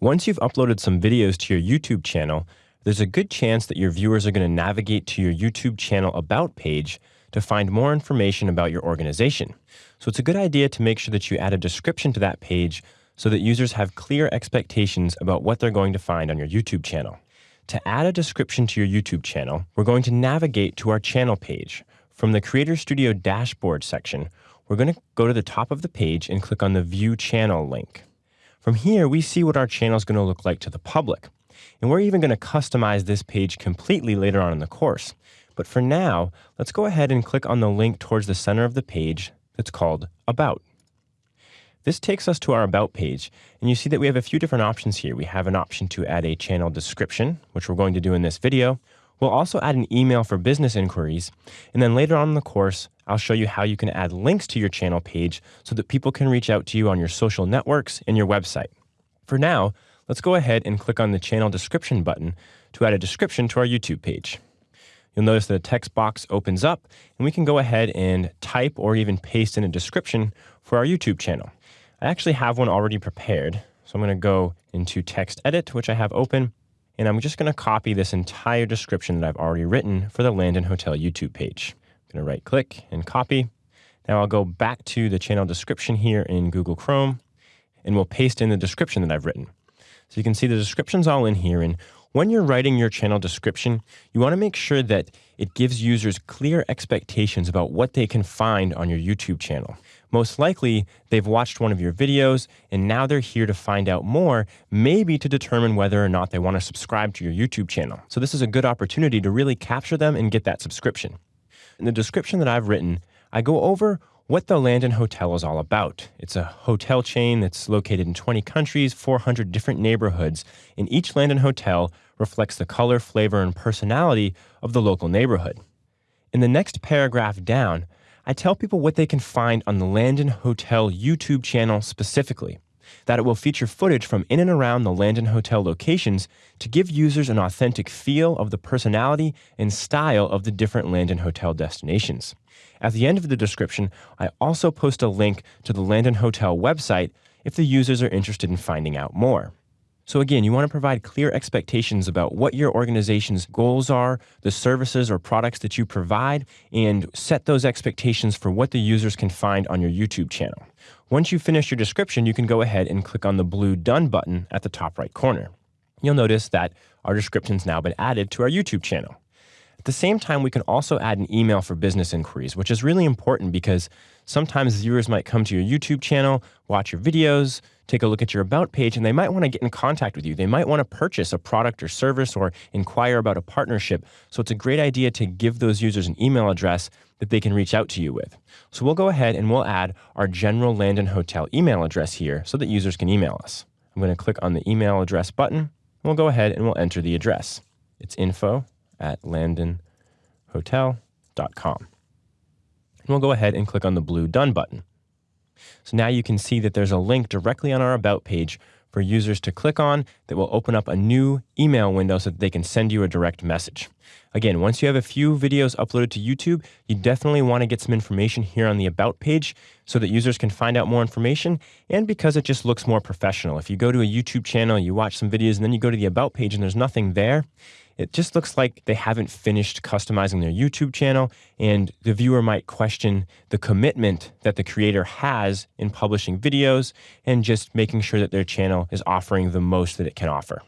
Once you've uploaded some videos to your YouTube channel, there's a good chance that your viewers are going to navigate to your YouTube channel About page to find more information about your organization. So it's a good idea to make sure that you add a description to that page so that users have clear expectations about what they're going to find on your YouTube channel. To add a description to your YouTube channel, we're going to navigate to our channel page. From the Creator Studio dashboard section, we're going to go to the top of the page and click on the View Channel link. From here, we see what our channel is going to look like to the public. And we're even going to customize this page completely later on in the course. But for now, let's go ahead and click on the link towards the center of the page that's called About. This takes us to our About page, and you see that we have a few different options here. We have an option to add a channel description, which we're going to do in this video. We'll also add an email for business inquiries, and then later on in the course, I'll show you how you can add links to your channel page so that people can reach out to you on your social networks and your website. For now, let's go ahead and click on the channel description button to add a description to our YouTube page. You'll notice that a text box opens up and we can go ahead and type or even paste in a description for our YouTube channel. I actually have one already prepared. So I'm going to go into text edit, which I have open, and I'm just going to copy this entire description that I've already written for the Landon Hotel YouTube page. I'm going to right click and copy. Now I'll go back to the channel description here in Google Chrome and we'll paste in the description that I've written. So you can see the description's all in here. And when you're writing your channel description, you want to make sure that it gives users clear expectations about what they can find on your YouTube channel. Most likely, they've watched one of your videos and now they're here to find out more, maybe to determine whether or not they want to subscribe to your YouTube channel. So this is a good opportunity to really capture them and get that subscription. In the description that I've written, I go over what the Landon Hotel is all about. It's a hotel chain that's located in 20 countries, 400 different neighborhoods, and each Landon Hotel reflects the color, flavor, and personality of the local neighborhood. In the next paragraph down, I tell people what they can find on the Landon Hotel YouTube channel specifically that it will feature footage from in and around the Landon Hotel locations to give users an authentic feel of the personality and style of the different Landon Hotel destinations. At the end of the description, I also post a link to the Landon Hotel website if the users are interested in finding out more. So again, you want to provide clear expectations about what your organization's goals are, the services or products that you provide, and set those expectations for what the users can find on your YouTube channel. Once you finish your description, you can go ahead and click on the blue Done button at the top right corner. You'll notice that our description's now been added to our YouTube channel. At the same time, we can also add an email for business inquiries, which is really important because sometimes viewers might come to your YouTube channel, watch your videos, take a look at your About page, and they might want to get in contact with you. They might want to purchase a product or service or inquire about a partnership. So it's a great idea to give those users an email address that they can reach out to you with. So we'll go ahead and we'll add our general Landon Hotel email address here so that users can email us. I'm going to click on the email address button. We'll go ahead and we'll enter the address. It's info at landonhotel.com. And we'll go ahead and click on the blue Done button. So now you can see that there's a link directly on our About page for users to click on that will open up a new email window so that they can send you a direct message. Again, once you have a few videos uploaded to YouTube, you definitely want to get some information here on the About page so that users can find out more information and because it just looks more professional. If you go to a YouTube channel, you watch some videos, and then you go to the About page and there's nothing there, it just looks like they haven't finished customizing their YouTube channel, and the viewer might question the commitment that the creator has in publishing videos and just making sure that their channel is offering the most that it can offer.